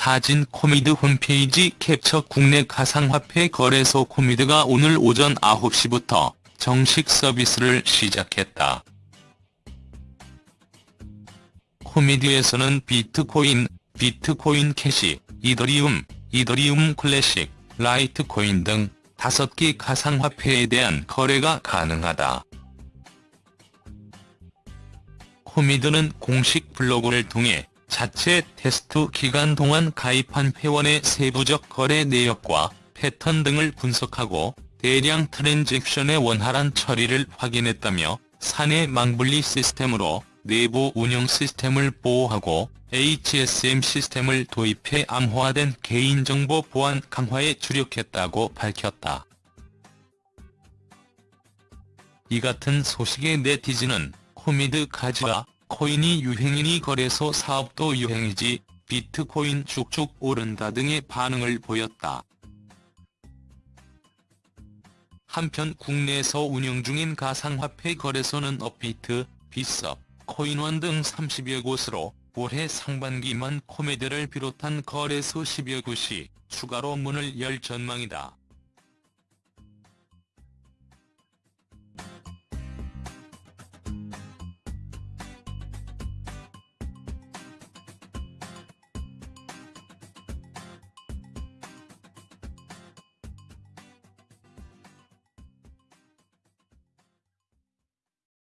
사진 코미드 홈페이지 캡처 국내 가상화폐 거래소 코미드가 오늘 오전 9시부터 정식 서비스를 시작했다. 코미드에서는 비트코인, 비트코인 캐시, 이더리움, 이더리움 클래식, 라이트코인 등 5개 가상화폐에 대한 거래가 가능하다. 코미드는 공식 블로그를 통해 자체 테스트 기간 동안 가입한 회원의 세부적 거래 내역과 패턴 등을 분석하고 대량 트랜잭션의 원활한 처리를 확인했다며 사내 망분리 시스템으로 내부 운영 시스템을 보호하고 HSM 시스템을 도입해 암호화된 개인정보 보안 강화에 주력했다고 밝혔다. 이 같은 소식에 네티즌은 코미드 가즈아 코인이 유행이니 거래소 사업도 유행이지 비트코인 쭉쭉 오른다 등의 반응을 보였다. 한편 국내에서 운영 중인 가상화폐 거래소는 업비트, 빗썸, 코인원 등 30여 곳으로 올해 상반기만 코미드를 비롯한 거래소 10여 곳이 추가로 문을 열 전망이다.